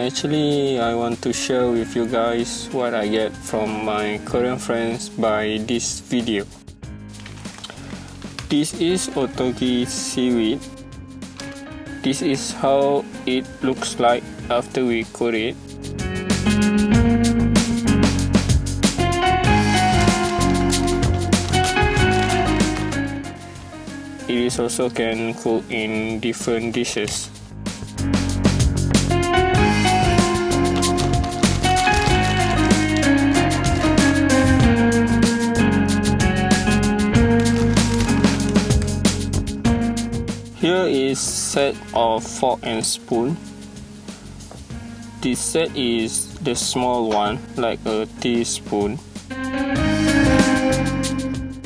Actually, I want to share with you guys what I get from my Korean friends by this video. This is Ottogi seaweed. This is how it looks like after we cook it. It is also can cook in different dishes. Here is set of fork and spoon. This set is the small one, like a teaspoon.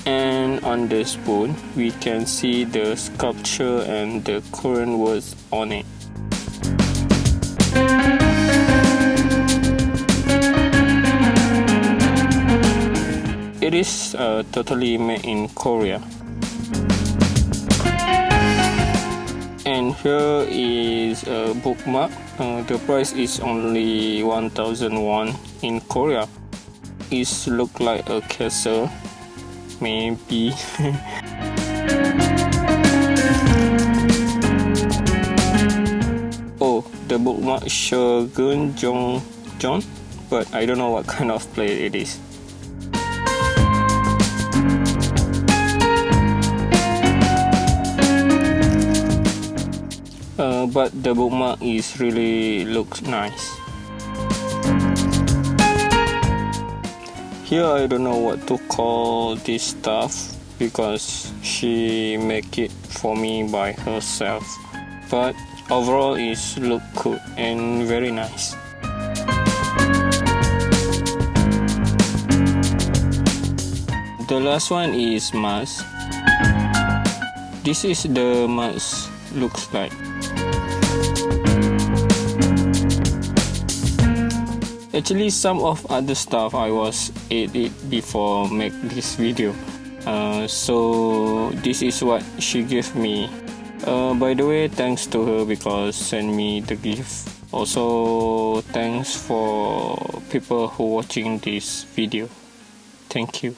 And on the spoon, we can see the sculpture and the Korean words on it. It is uh, totally made in Korea. And here is a bookmark. Uh, the price is only 1001 in korea. It look like a castle. Maybe. Oh the bookmark shogun jong john but i don't know what kind of plate it is but the bookmark is really looks nice. Here I don't know what to call this stuff because she make it for me by herself. But overall it look good and very nice. The last one is mask. This is the mask looks like actually some of other stuff I was ate it before make this video. Uh, so this is what she gave me. Uh, by the way thanks to her because send me the gift. Also thanks for people who watching this video. Thank you